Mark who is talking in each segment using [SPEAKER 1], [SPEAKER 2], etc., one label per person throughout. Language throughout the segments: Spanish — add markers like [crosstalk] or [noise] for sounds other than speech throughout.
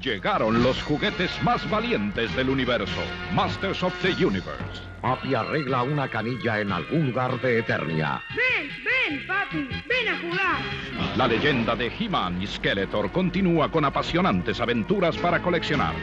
[SPEAKER 1] Llegaron los juguetes más valientes del universo, Masters of the Universe.
[SPEAKER 2] Papi arregla una canilla en algún lugar de Eternia.
[SPEAKER 3] Ven, ven, papi, ven a jugar.
[SPEAKER 1] La leyenda de He-Man y Skeletor continúa con apasionantes aventuras para coleccionar.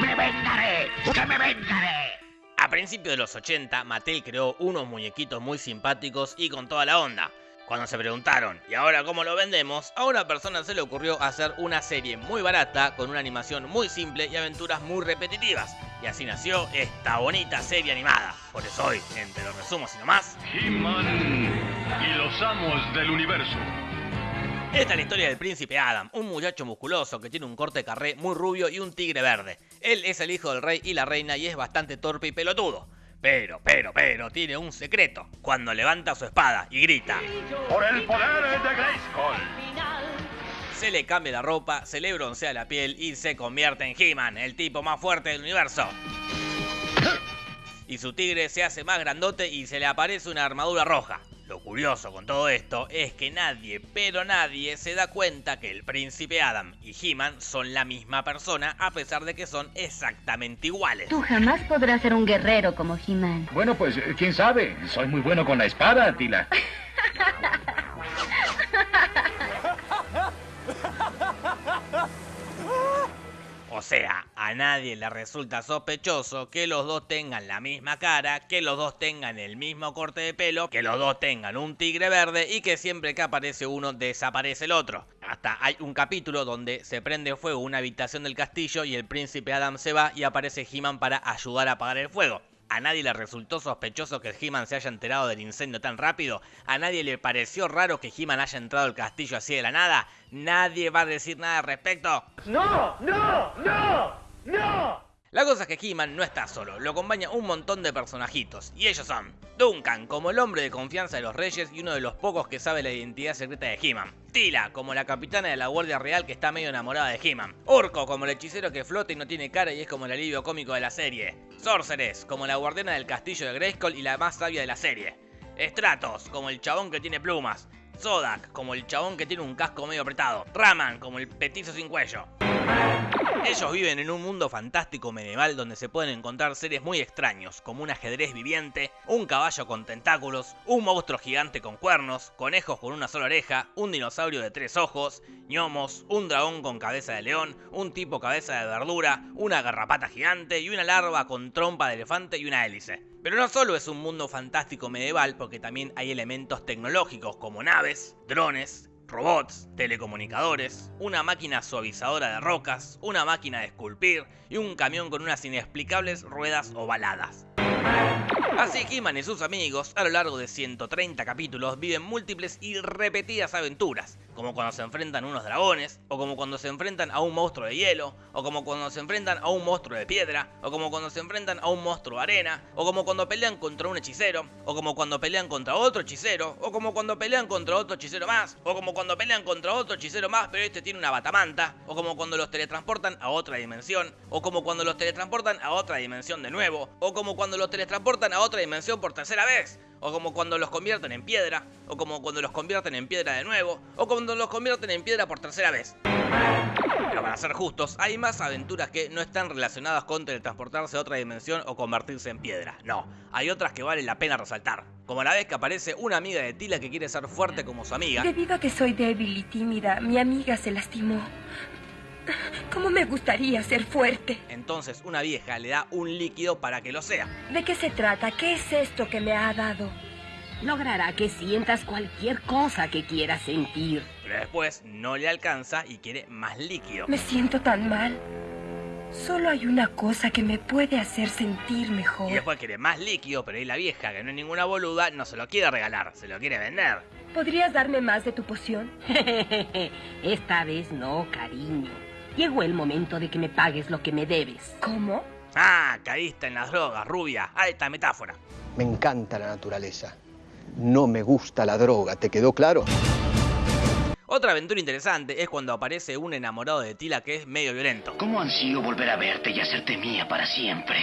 [SPEAKER 4] ¡Me vengaré! ¡Que me vengaré!
[SPEAKER 5] A principios de los 80, Mattel creó unos muñequitos muy simpáticos y con toda la onda. Cuando se preguntaron, ¿y ahora cómo lo vendemos? A una persona se le ocurrió hacer una serie muy barata, con una animación muy simple y aventuras muy repetitivas. Y así nació esta bonita serie animada. Por eso hoy, entre los resumos y nomás,
[SPEAKER 6] He-Man y los amos del universo.
[SPEAKER 5] Esta es la historia del príncipe Adam, un muchacho musculoso que tiene un corte carré muy rubio y un tigre verde. Él es el hijo del rey y la reina y es bastante torpe y pelotudo. Pero, pero, pero, tiene un secreto. Cuando levanta su espada y grita,
[SPEAKER 6] Por el poder de Grayskull.
[SPEAKER 5] se le cambia la ropa, se le broncea la piel y se convierte en He-Man, el tipo más fuerte del universo. Y su tigre se hace más grandote y se le aparece una armadura roja. Lo curioso con todo esto es que nadie, pero nadie, se da cuenta que el príncipe Adam y He-Man son la misma persona a pesar de que son exactamente iguales.
[SPEAKER 7] Tú jamás podrás ser un guerrero como He-Man.
[SPEAKER 8] Bueno, pues quién sabe. Soy muy bueno con la espada, Tila. [laughs]
[SPEAKER 5] sea, a nadie le resulta sospechoso que los dos tengan la misma cara, que los dos tengan el mismo corte de pelo, que los dos tengan un tigre verde y que siempre que aparece uno desaparece el otro. Hasta hay un capítulo donde se prende fuego una habitación del castillo y el príncipe Adam se va y aparece He-Man para ayudar a apagar el fuego. A nadie le resultó sospechoso que He-Man se haya enterado del incendio tan rápido. A nadie le pareció raro que He-Man haya entrado al castillo así de la nada. Nadie va a decir nada al respecto.
[SPEAKER 9] ¡No! ¡No! ¡No! ¡No!
[SPEAKER 5] La cosa es que He-Man no está solo, lo acompaña un montón de personajitos, y ellos son Duncan, como el hombre de confianza de los reyes y uno de los pocos que sabe la identidad secreta de He-Man. Tila, como la capitana de la Guardia Real que está medio enamorada de He-Man. Orco, como el hechicero que flota y no tiene cara y es como el alivio cómico de la serie. Sorceress, como la guardiana del castillo de Grayskull y la más sabia de la serie. Stratos, como el chabón que tiene plumas. Zodak, como el chabón que tiene un casco medio apretado. Raman, como el petizo sin cuello. Ellos viven en un mundo fantástico medieval donde se pueden encontrar seres muy extraños, como un ajedrez viviente, un caballo con tentáculos, un monstruo gigante con cuernos, conejos con una sola oreja, un dinosaurio de tres ojos, gnomos, un dragón con cabeza de león, un tipo cabeza de verdura, una garrapata gigante y una larva con trompa de elefante y una hélice. Pero no solo es un mundo fantástico medieval porque también hay elementos tecnológicos como naves, drones, robots, telecomunicadores, una máquina suavizadora de rocas, una máquina de esculpir y un camión con unas inexplicables ruedas ovaladas. Así He-Man y sus amigos, a lo largo de 130 capítulos, viven múltiples y repetidas aventuras, como cuando se enfrentan a unos dragones, o como cuando se enfrentan a un monstruo de hielo, o como cuando se enfrentan a un monstruo de piedra, o como cuando se enfrentan a un monstruo de arena, o como cuando pelean contra un hechicero, o como cuando pelean contra otro hechicero, o como cuando pelean contra otro hechicero más, o como cuando pelean contra otro hechicero más, pero este tiene una batamanta, o como cuando los teletransportan a otra dimensión, o como cuando los teletransportan a otra dimensión de nuevo, o como cuando los teletransportan a otra dimensión por tercera vez, o como cuando los convierten en piedra, o como cuando los convierten en piedra de nuevo, o cuando los convierten en piedra por tercera vez. Pero para ser justos, hay más aventuras que no están relacionadas con teletransportarse a otra dimensión o convertirse en piedra. No, hay otras que vale la pena resaltar. Como la vez que aparece una amiga de Tila que quiere ser fuerte como su amiga.
[SPEAKER 10] Debido a que soy débil y tímida, mi amiga se lastimó. ¿Cómo me gustaría ser fuerte?
[SPEAKER 5] Entonces una vieja le da un líquido para que lo sea.
[SPEAKER 10] ¿De qué se trata? ¿Qué es esto que me ha dado?
[SPEAKER 11] Logrará que sientas cualquier cosa que quieras sentir.
[SPEAKER 5] Pero después no le alcanza y quiere más líquido.
[SPEAKER 10] Me siento tan mal. Solo hay una cosa que me puede hacer sentir mejor.
[SPEAKER 5] Y después quiere más líquido, pero ahí la vieja, que no es ninguna boluda, no se lo quiere regalar, se lo quiere vender.
[SPEAKER 10] ¿Podrías darme más de tu poción? [laughs]
[SPEAKER 11] Esta vez no, cariño. Llegó el momento de que me pagues lo que me debes.
[SPEAKER 10] ¿Cómo?
[SPEAKER 5] Ah, caíste en las drogas, rubia. Alta metáfora.
[SPEAKER 12] Me encanta la naturaleza. No me gusta la droga, ¿te quedó claro?
[SPEAKER 5] Otra aventura interesante es cuando aparece un enamorado de Tila que es medio violento.
[SPEAKER 4] ¿Cómo ansío volver a verte y hacerte mía para siempre?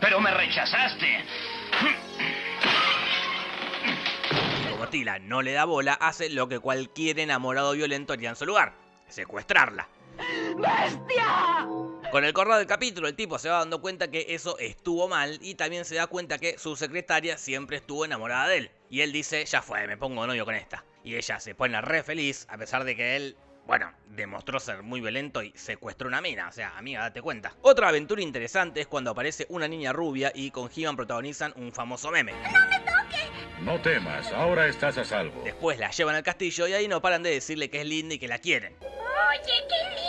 [SPEAKER 4] Pero me rechazaste.
[SPEAKER 5] Como Tila no le da bola, hace lo que cualquier enamorado violento haría en su lugar. Secuestrarla.
[SPEAKER 10] ¡Bestia!
[SPEAKER 5] Con el correr del capítulo, el tipo se va dando cuenta que eso estuvo mal y también se da cuenta que su secretaria siempre estuvo enamorada de él. Y él dice, ya fue, me pongo novio con esta. Y ella se pone re feliz, a pesar de que él bueno, demostró ser muy violento y secuestró una mina, o sea, amiga, date cuenta. Otra aventura interesante es cuando aparece una niña rubia y con He-Man protagonizan un famoso meme.
[SPEAKER 10] ¡No me toques!
[SPEAKER 1] No temas, ahora estás a salvo.
[SPEAKER 5] Después la llevan al castillo y ahí no paran de decirle que es linda y que la quieren.
[SPEAKER 10] Oye, qué linda.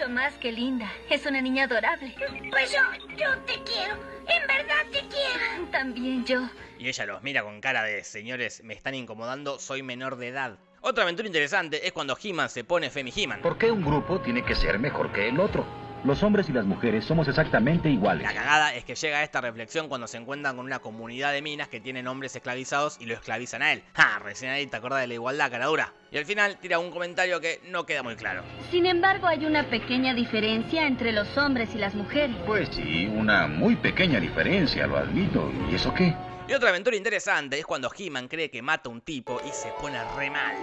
[SPEAKER 7] Mucho más que linda. Es una niña adorable.
[SPEAKER 10] Pues yo, yo te quiero. En verdad te quiero.
[SPEAKER 7] También yo.
[SPEAKER 5] Y ella los mira con cara de, señores, me están incomodando, soy menor de edad. Otra aventura interesante es cuando He-Man se pone Femi He-Man.
[SPEAKER 8] ¿Por qué un grupo tiene que ser mejor que el otro? Los hombres y las mujeres somos exactamente iguales.
[SPEAKER 5] La cagada es que llega a esta reflexión cuando se encuentran con una comunidad de minas que tienen hombres esclavizados y lo esclavizan a él. ¡Ja! Recién ahí te acordás de la igualdad, cara dura. Y al final tira un comentario que no queda muy claro.
[SPEAKER 7] Sin embargo, hay una pequeña diferencia entre los hombres y las mujeres.
[SPEAKER 8] Pues sí, una muy pequeña diferencia, lo admito. ¿Y eso qué?
[SPEAKER 5] Y otra aventura interesante es cuando He-Man cree que mata a un tipo y se pone re mal.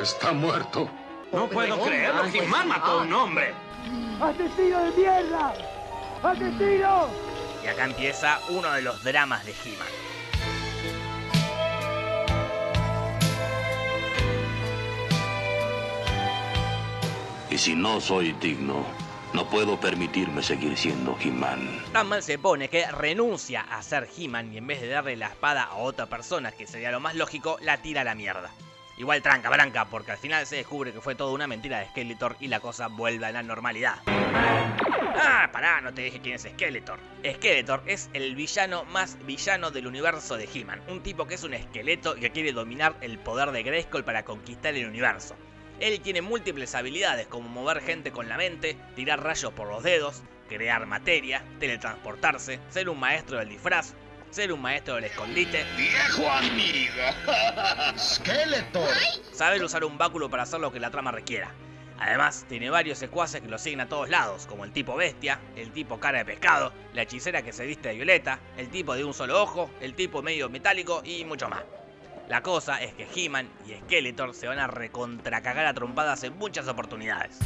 [SPEAKER 2] Está muerto.
[SPEAKER 9] No puedo creerlo, He-Man mató a un hombre.
[SPEAKER 3] ¡Asesino de mierda! ¡Asesino!
[SPEAKER 5] Y acá empieza uno de los dramas de He-Man.
[SPEAKER 13] Y si no soy digno, no puedo permitirme seguir siendo He-Man.
[SPEAKER 5] Tan mal se pone que renuncia a ser He-Man y en vez de darle la espada a otra persona, que sería lo más lógico, la tira a la mierda. Igual tranca, branca, porque al final se descubre que fue toda una mentira de Skeletor y la cosa vuelve a la normalidad. Ah, pará, no te dije quién es Skeletor. Skeletor es el villano más villano del universo de He-Man. Un tipo que es un esqueleto que quiere dominar el poder de Grayskull para conquistar el universo. Él tiene múltiples habilidades como mover gente con la mente, tirar rayos por los dedos, crear materia, teletransportarse, ser un maestro del disfraz, ser un maestro del escondite,
[SPEAKER 4] ¡Viejo amigo! [laughs]
[SPEAKER 2] Skeletor.
[SPEAKER 5] saber usar un báculo para hacer lo que la trama requiera. Además, tiene varios secuaces que lo siguen a todos lados, como el tipo bestia, el tipo cara de pescado, la hechicera que se viste de violeta, el tipo de un solo ojo, el tipo medio metálico y mucho más. La cosa es que He-Man y Skeletor se van a recontracagar a trompadas en muchas oportunidades.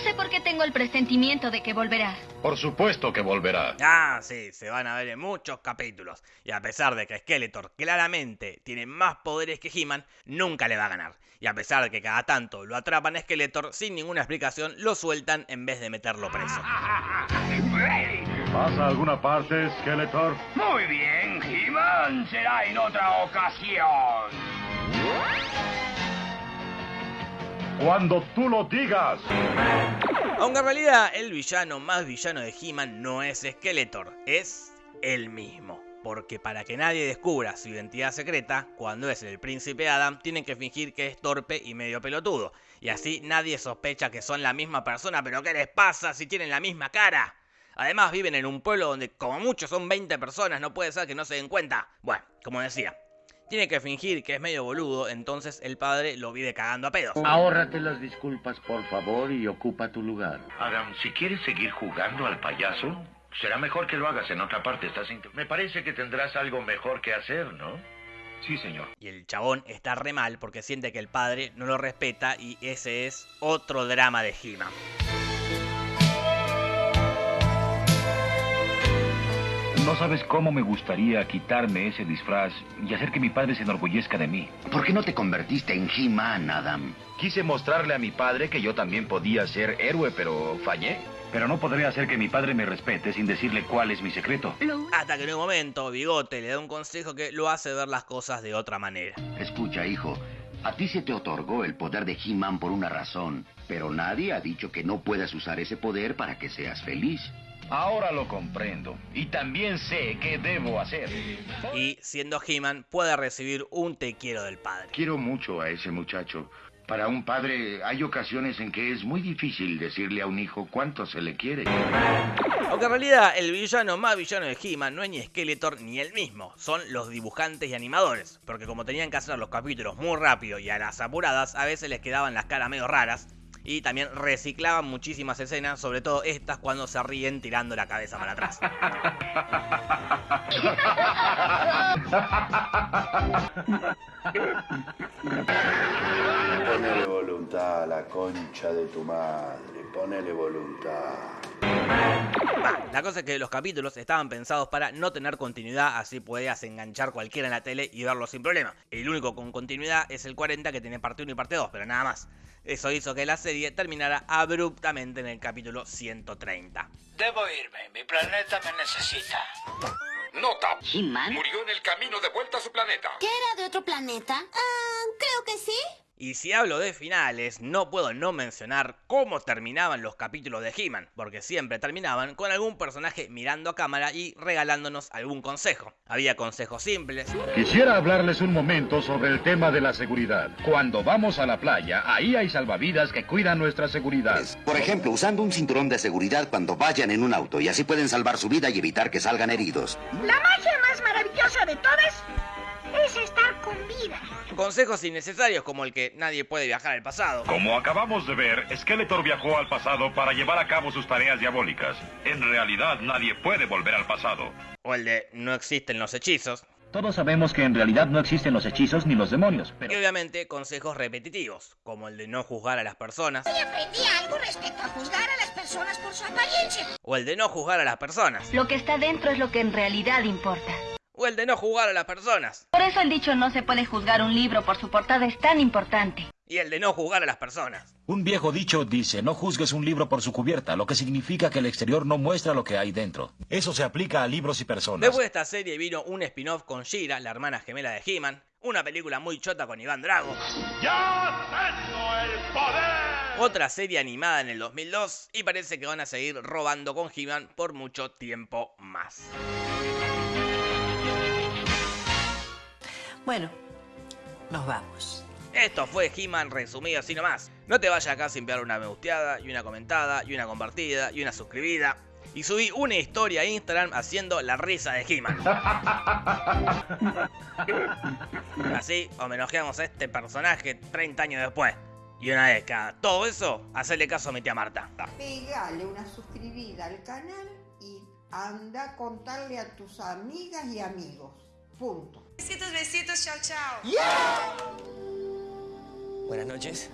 [SPEAKER 7] Sé por qué tengo el presentimiento de que volverá.
[SPEAKER 8] Por supuesto que volverá.
[SPEAKER 5] Ah, sí, se van a ver en muchos capítulos. Y a pesar de que Skeletor claramente tiene más poderes que He-Man, nunca le va a ganar. Y a pesar de que cada tanto lo atrapan a Skeletor sin ninguna explicación, lo sueltan en vez de meterlo preso.
[SPEAKER 1] ¿Vas a alguna parte, Skeletor?
[SPEAKER 4] Muy bien, He-Man será en otra ocasión.
[SPEAKER 1] Cuando tú lo digas.
[SPEAKER 5] Aunque en realidad el villano más villano de He-Man no es Skeletor, es él mismo. Porque para que nadie descubra su identidad secreta, cuando es el príncipe Adam, tienen que fingir que es torpe y medio pelotudo. Y así nadie sospecha que son la misma persona, pero ¿qué les pasa si tienen la misma cara? Además viven en un pueblo donde como mucho son 20 personas, no puede ser que no se den cuenta. Bueno, como decía, tiene que fingir que es medio boludo, entonces el padre lo vive cagando a pedos.
[SPEAKER 8] Ahórrate las disculpas, por favor, y ocupa tu lugar.
[SPEAKER 2] Adam, si quieres seguir jugando al payaso, será mejor que lo hagas en otra parte. Estás Me parece que tendrás algo mejor que hacer, ¿no? Sí, señor.
[SPEAKER 5] Y el chabón está re mal porque siente que el padre no lo respeta y ese es otro drama de He-Man.
[SPEAKER 8] No sabes cómo me gustaría quitarme ese disfraz y hacer que mi padre se enorgullezca de mí.
[SPEAKER 13] ¿Por qué no te convertiste en He-Man, Adam?
[SPEAKER 8] Quise mostrarle a mi padre que yo también podía ser héroe, pero fallé. Pero no podré hacer que mi padre me respete sin decirle cuál es mi secreto.
[SPEAKER 5] Hasta que en un momento Bigote le da un consejo que lo hace ver las cosas de otra manera.
[SPEAKER 13] Escucha, hijo. A ti se te otorgó el poder de He-Man por una razón, pero nadie ha dicho que no puedas usar ese poder para que seas feliz.
[SPEAKER 8] Ahora lo comprendo. Y también sé qué debo hacer.
[SPEAKER 5] Y siendo He-Man puede recibir un te quiero del padre.
[SPEAKER 2] Quiero mucho a ese muchacho, Para un padre hay ocasiones en que es muy difícil decirle a un hijo cuánto se le quiere.
[SPEAKER 5] Aunque en realidad el villano más villano de He-Man no es ni Skeletor ni él mismo, son los dibujantes y animadores, porque como tenían que hacer los capítulos muy rápido y a las apuradas, a veces les quedaban las caras medio raras, y también reciclaban muchísimas escenas, sobre todo estas cuando se ríen tirando la cabeza para atrás.
[SPEAKER 14] Ponele voluntad a la concha de tu madre, ponele voluntad.
[SPEAKER 5] La cosa es que los capítulos estaban pensados para no tener continuidad, así podías enganchar cualquiera en la tele y verlo sin problema. El único con continuidad es el 40 que tiene parte 1 y parte 2, pero nada más. Eso hizo que la serie terminara abruptamente en el capítulo 130.
[SPEAKER 15] Debo irme, mi planeta me necesita.
[SPEAKER 16] Nota.
[SPEAKER 11] ¿He-Man?
[SPEAKER 16] Murió en el camino de vuelta a su planeta.
[SPEAKER 17] ¿Qué era de otro planeta? Ah, creo que sí.
[SPEAKER 5] Y si hablo de finales, no puedo no mencionar cómo terminaban los capítulos de He-Man, porque siempre terminaban con algún personaje mirando a cámara y regalándonos algún consejo. Había consejos simples.
[SPEAKER 1] Quisiera hablarles un momento sobre el tema de la seguridad. Cuando vamos a la playa, ahí hay salvavidas que cuidan nuestra seguridad.
[SPEAKER 13] Por ejemplo, usando un cinturón de seguridad cuando vayan en un auto y así pueden salvar su vida y evitar que salgan heridos.
[SPEAKER 18] La magia más maravillosa de todas es estar con vida.
[SPEAKER 5] Consejos innecesarios como el que nadie puede viajar al pasado.
[SPEAKER 6] Como acabamos de ver, Skeletor viajó al pasado para llevar a cabo sus tareas diabólicas. En realidad nadie puede volver al pasado.
[SPEAKER 5] O el de no existen los hechizos.
[SPEAKER 8] Todos sabemos que en realidad no existen los hechizos ni los demonios,
[SPEAKER 5] Y obviamente consejos repetitivos, como el de no juzgar a las personas.
[SPEAKER 18] Y aprendí algo respecto a juzgar a las personas por su apariencia.
[SPEAKER 5] O el de no juzgar a las personas.
[SPEAKER 7] Lo que está dentro es lo que en realidad importa.
[SPEAKER 5] O el de no jugar a las personas.
[SPEAKER 7] Por eso el dicho no se puede juzgar un libro por su portada es tan importante.
[SPEAKER 5] Y el de no jugar a las personas.
[SPEAKER 19] Un viejo dicho dice, no juzgues un libro por su cubierta, lo que significa que el exterior no muestra lo que hay dentro. Eso se aplica a libros y personas.
[SPEAKER 5] Después de esta serie vino un spin-off con Shira, la hermana gemela de He-Man, una película muy chota con Iván Drago.
[SPEAKER 6] ¡Ya tengo el poder!
[SPEAKER 5] Otra serie animada en el 2002 y parece que van a seguir robando con He-Man por mucho tiempo más.
[SPEAKER 20] Bueno, nos vamos.
[SPEAKER 5] Esto fue He-Man resumido así nomás. No te vayas acá sin pegar una me gusteada, y una comentada, y una compartida, y una suscribida. Y subí una historia a Instagram haciendo la risa de He-Man. [laughs] Así homenajeamos a este personaje 30 años después. Y una vez cada todo eso, hacerle caso a mi tía Marta.
[SPEAKER 21] Pegale una suscribida al canal y anda a contarle a tus amigas y amigos. Punto.
[SPEAKER 22] Besitos, besitos, chao, chao.
[SPEAKER 23] Buenas noches.